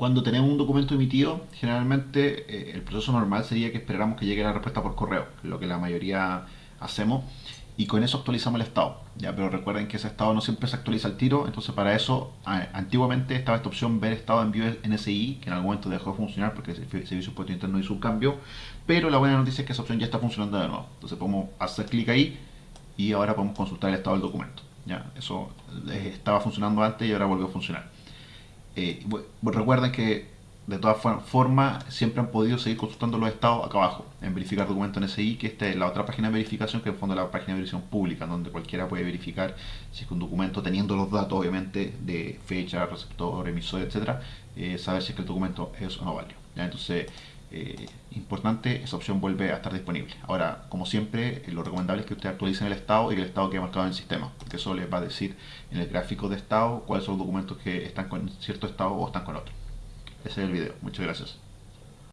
Cuando tenemos un documento emitido, generalmente eh, el proceso normal sería que esperáramos que llegue la respuesta por correo, lo que la mayoría hacemos, y con eso actualizamos el estado. ¿ya? Pero recuerden que ese estado no siempre se actualiza al tiro, entonces para eso antiguamente estaba esta opción ver estado de envío NSI, que en algún momento dejó de funcionar porque el servicio puesto interno hizo un cambio, pero la buena noticia es que esa opción ya está funcionando de nuevo. Entonces podemos hacer clic ahí y ahora podemos consultar el estado del documento. ¿ya? Eso eh, estaba funcionando antes y ahora volvió a funcionar. Eh, recuerden que de todas formas siempre han podido seguir consultando los estados acá abajo en verificar documentos NSI que esta es la otra página de verificación que en fondo es la página de verificación pública donde cualquiera puede verificar si es que un documento teniendo los datos obviamente de fecha, receptor, emisor, etcétera eh, saber si es que el documento es o no válido entonces eh, importante, esa opción vuelve a estar disponible. Ahora, como siempre, lo recomendable es que ustedes actualicen el estado y que el estado quede marcado en el sistema, porque eso les va a decir en el gráfico de estado cuáles son los documentos que están con cierto estado o están con otro. Ese es el video. Muchas gracias.